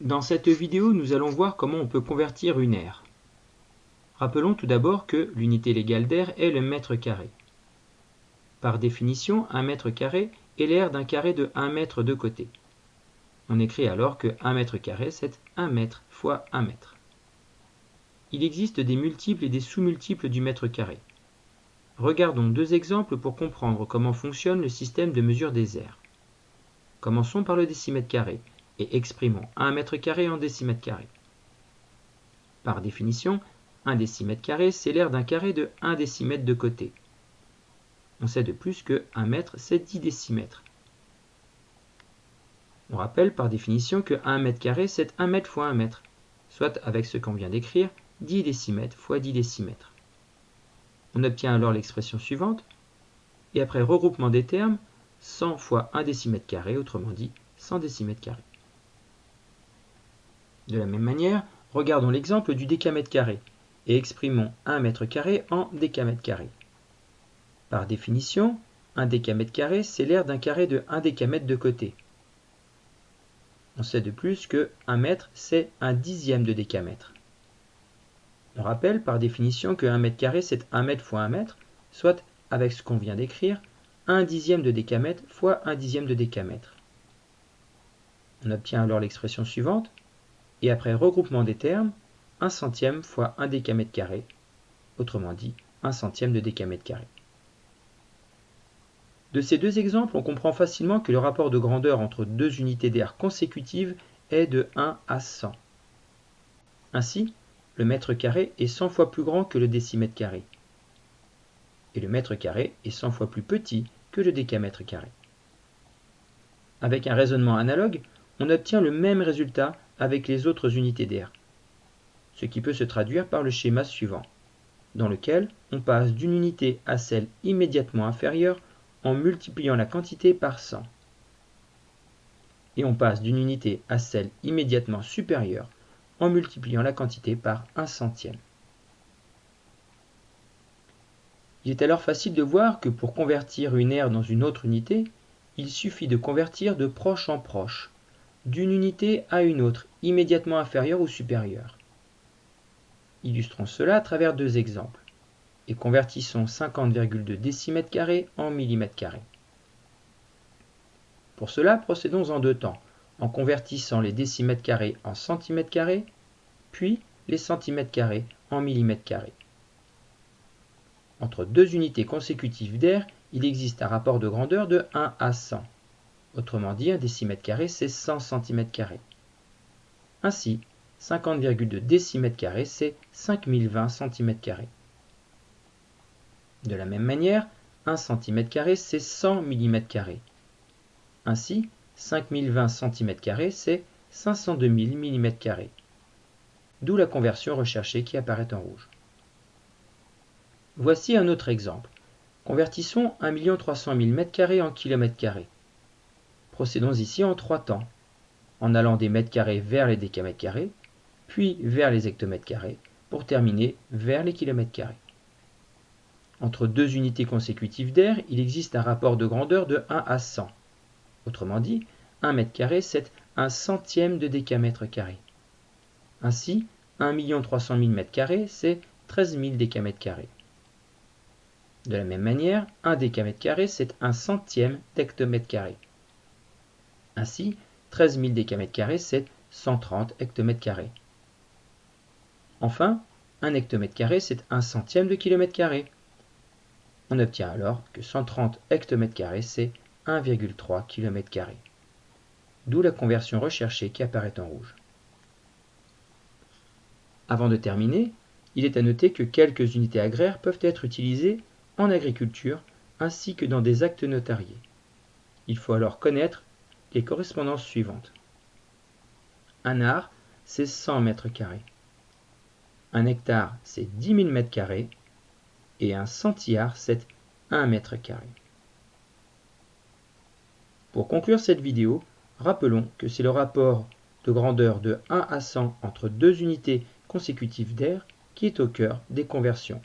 Dans cette vidéo, nous allons voir comment on peut convertir une aire. Rappelons tout d'abord que l'unité légale d'air est le mètre carré. Par définition, un mètre carré est l'aire d'un carré de 1 mètre de côté. On écrit alors que 1 mètre carré, c'est 1 mètre fois 1 mètre. Il existe des multiples et des sous-multiples du mètre carré. Regardons deux exemples pour comprendre comment fonctionne le système de mesure des aires. Commençons par le décimètre carré et exprimons 1 mètre carré en décimètre carré. Par définition, 1 décimètre carré, c'est l'aire d'un carré de 1 décimètre de côté. On sait de plus que 1 mètre, c'est 10 décimètres. On rappelle par définition que 1 mètre carré, c'est 1 mètre fois 1 mètre, soit avec ce qu'on vient d'écrire, 10 décimètres fois 10 décimètres. On obtient alors l'expression suivante, et après regroupement des termes, 100 fois 1 décimètre carré, autrement dit 100 décimètres carrés. De la même manière, regardons l'exemple du décamètre carré et exprimons 1 mètre carré en décamètre carré. Par définition, un décamètre carré, c'est l'aire d'un carré de 1 décamètre de côté. On sait de plus que 1 mètre, c'est un dixième de décamètre. On rappelle par définition que 1 mètre carré, c'est 1 mètre fois 1 mètre, soit, avec ce qu'on vient d'écrire, 1 dixième de décamètre fois 1 dixième de décamètre. On obtient alors l'expression suivante, et après regroupement des termes, 1 centième fois 1 décamètre carré, autrement dit 1 centième de décamètre carré. De ces deux exemples, on comprend facilement que le rapport de grandeur entre deux unités d'air consécutives est de 1 à 100. Ainsi, le mètre carré est 100 fois plus grand que le décimètre carré. Et le mètre carré est 100 fois plus petit que le décamètre carré. Avec un raisonnement analogue, on obtient le même résultat avec les autres unités d'air, ce qui peut se traduire par le schéma suivant, dans lequel on passe d'une unité à celle immédiatement inférieure en multipliant la quantité par 100. Et on passe d'une unité à celle immédiatement supérieure en multipliant la quantité par 1 centième. Il est alors facile de voir que pour convertir une aire dans une autre unité, il suffit de convertir de proche en proche, d'une unité à une autre, immédiatement inférieure ou supérieure. Illustrons cela à travers deux exemples et convertissons 50,2 décimètres carrés en millimètres carrés. Pour cela, procédons en deux temps, en convertissant les décimètres carrés en centimètres carrés, puis les centimètres carrés en millimètres carrés. Entre deux unités consécutives d'air, il existe un rapport de grandeur de 1 à 100. Autrement dit, un décimètre carré, c'est 100 cm. Ainsi, 50,2 décimètres carrés, c'est 5020 cm. De la même manière, 1 cm c'est 100 mm. Ainsi, 5020 cm c'est 502 000 mm. D'où la conversion recherchée qui apparaît en rouge. Voici un autre exemple. Convertissons 1 300 000 m2 en km carrés. Procédons ici en trois temps, en allant des mètres carrés vers les décamètres carrés, puis vers les hectomètres carrés, pour terminer vers les kilomètres carrés. Entre deux unités consécutives d'air, il existe un rapport de grandeur de 1 à 100. Autrement dit, 1 mètre carré, c'est un centième de décamètre carré. Ainsi, 1 300 000 mètres carrés, c'est 13 000 décamètres carrés. De la même manière, 1 décamètre carré, c'est un centième d'hectomètre carré. Ainsi, 13 000 décamètres carrés, c'est 130 hectomètres carrés. Enfin, un hectomètre carré, c'est un centième de kilomètre carré. On obtient alors que 130 hectomètres carrés, c'est 1,3 km. D'où la conversion recherchée qui apparaît en rouge. Avant de terminer, il est à noter que quelques unités agraires peuvent être utilisées en agriculture ainsi que dans des actes notariés. Il faut alors connaître les correspondances suivantes. Un art, c'est 100 mètres carrés. Un hectare, c'est 10 000 mètres carrés. Et un centillard, c'est 1 mètre carré. Pour conclure cette vidéo, rappelons que c'est le rapport de grandeur de 1 à 100 entre deux unités consécutives d'air qui est au cœur des conversions.